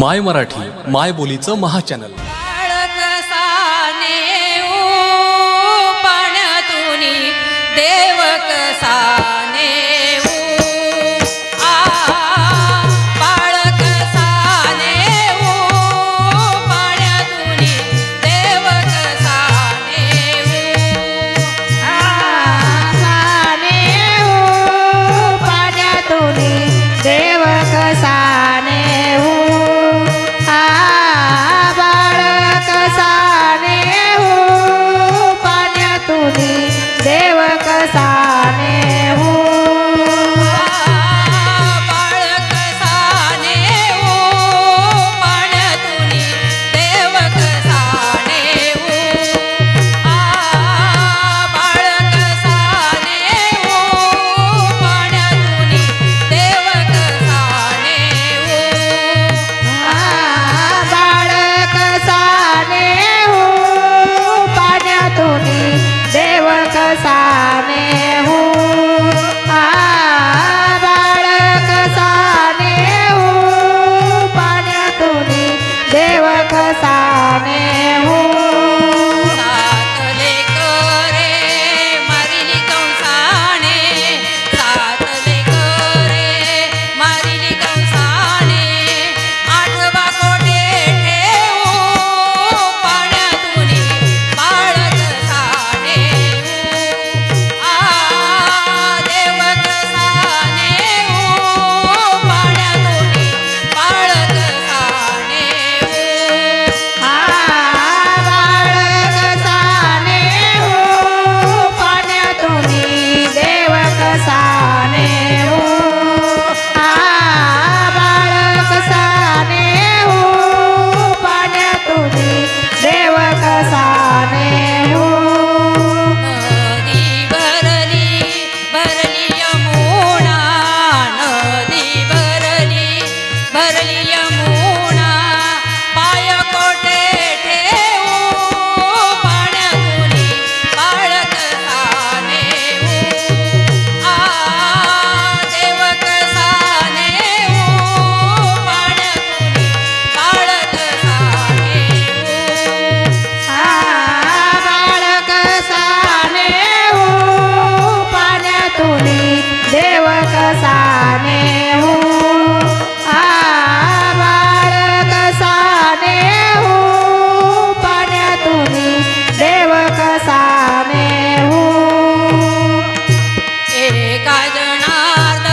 माय मराठी माय बोलीचं महाचॅनल. देव कसा સાને હું கருணார்